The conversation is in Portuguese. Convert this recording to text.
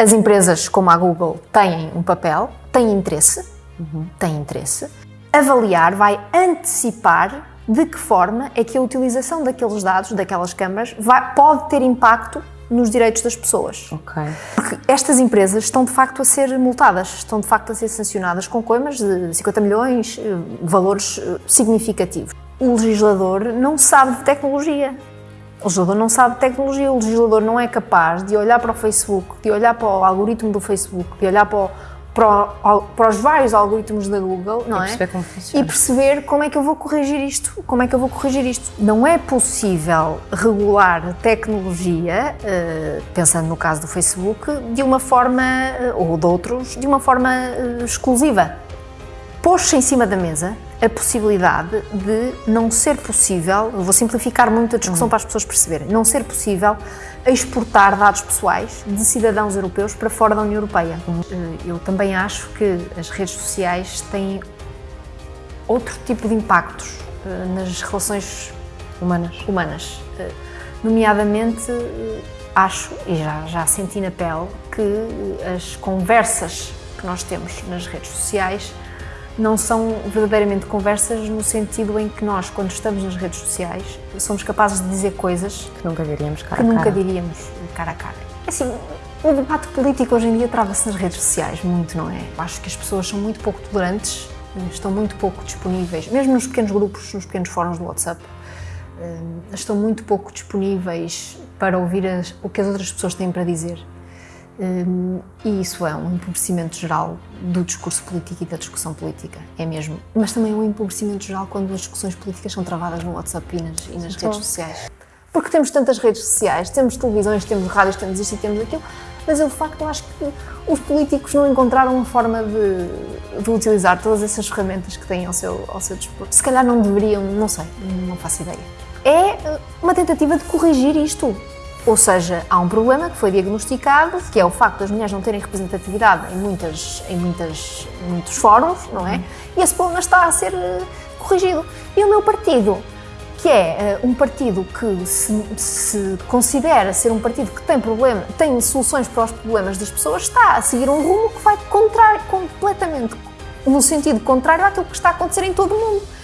As empresas como a Google têm um papel, têm interesse, uhum. têm interesse. Avaliar vai antecipar de que forma é que a utilização daqueles dados, daquelas câmaras, vai, pode ter impacto nos direitos das pessoas. Ok. Porque estas empresas estão de facto a ser multadas, estão de facto a ser sancionadas com coimas de 50 milhões, eh, valores eh, significativos. O legislador não sabe de tecnologia. O legislador não sabe tecnologia, o legislador não é capaz de olhar para o Facebook, de olhar para o algoritmo do Facebook, de olhar para o, para, o, para, os vários algoritmos da Google, não e é? Como funciona. E perceber como é que eu vou corrigir isto, como é que eu vou corrigir isto. Não é possível regular tecnologia, uh, pensando no caso do Facebook, de uma forma, uh, ou de outros, de uma forma uh, exclusiva. Pôs-se em cima da mesa a possibilidade de não ser possível, vou simplificar muito a discussão uhum. para as pessoas perceberem, não ser possível exportar dados pessoais de cidadãos europeus para fora da União Europeia. Eh, eu também acho que as redes sociais têm outro tipo de impactos eh, nas relações humanas. humanas. Eh, nomeadamente, acho, e já, já senti na pele, que as conversas que nós temos nas redes sociais não são verdadeiramente conversas no sentido em que nós, quando estamos nas redes sociais, somos capazes de dizer coisas que nunca diríamos cara a cara. nunca diríamos cara a cara. Assim, o debate político hoje em dia trava-se nas redes sociais, muito, não é? Acho que as pessoas são muito pouco tolerantes, estão muito pouco disponíveis, mesmo nos pequenos grupos, nos pequenos fóruns do WhatsApp, eh, estão muito pouco disponíveis para ouvir as, o que as outras pessoas têm para dizer. Um, e isso é um empobrecimento geral do discurso político e da discussão política, é mesmo. Mas também é um empobrecimento geral quando as discussões políticas são travadas no WhatsApp e nas, e nas redes sociais. Porque temos tantas redes sociais, temos televisões, temos rádios, temos isto e temos aquilo, mas eu de facto acho que os políticos não encontraram uma forma de, de utilizar todas essas ferramentas que têm ao seu, ao seu dispor. Se calhar não deveriam, não sei, não faço ideia. É uma tentativa de corrigir isto. Ou seja, há um problema que foi diagnosticado, que é o facto das mulheres não terem representatividade em, muitas, em muitas, muitos fóruns, não é? E esse problema está a ser uh, corrigido. E o meu partido, que é uh, um partido que se, se, considera ser um partido que tem, problema, tem soluções para os problemas das pessoas, está a seguir um rumo que vai contrário, completamente no sentido contrário àquilo que está a acontecer em todo o mundo.